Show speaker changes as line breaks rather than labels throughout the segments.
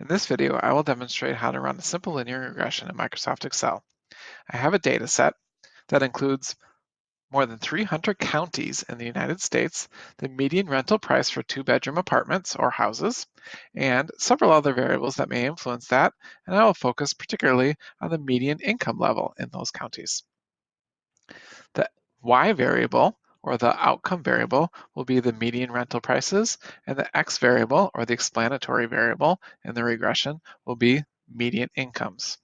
In this video, I will demonstrate how to run a simple linear regression in Microsoft Excel. I have a data set that includes more than 300 counties in the United States, the median rental price for two-bedroom apartments or houses, and several other variables that may influence that, and I will focus particularly on the median income level in those counties. The Y variable or the outcome variable will be the median rental prices, and the X variable or the explanatory variable in the regression will be median incomes.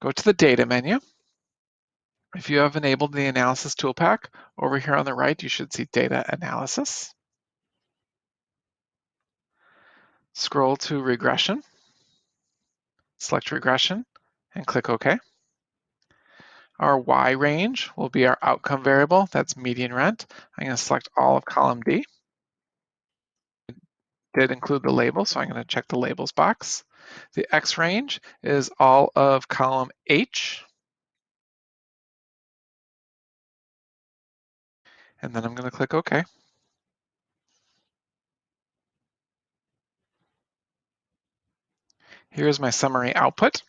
Go to the data menu. If you have enabled the analysis ToolPak, over here on the right, you should see data analysis. Scroll to regression, select regression, and click OK. Our Y range will be our outcome variable, that's median rent. I'm going to select all of column D. It did include the label, so I'm going to check the labels box. The X range is all of column H. And then I'm going to click OK. Here's my summary output.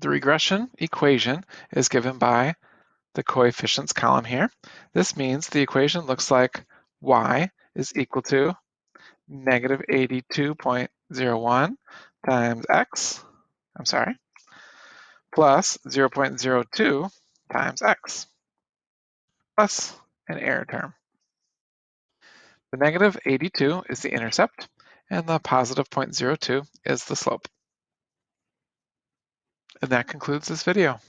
The regression equation is given by the coefficients column here. This means the equation looks like y is equal to negative 82.01 times x, I'm sorry, plus 0.02 times x, plus an error term. The negative 82 is the intercept, and the positive 0.02 is the slope. And that concludes this video.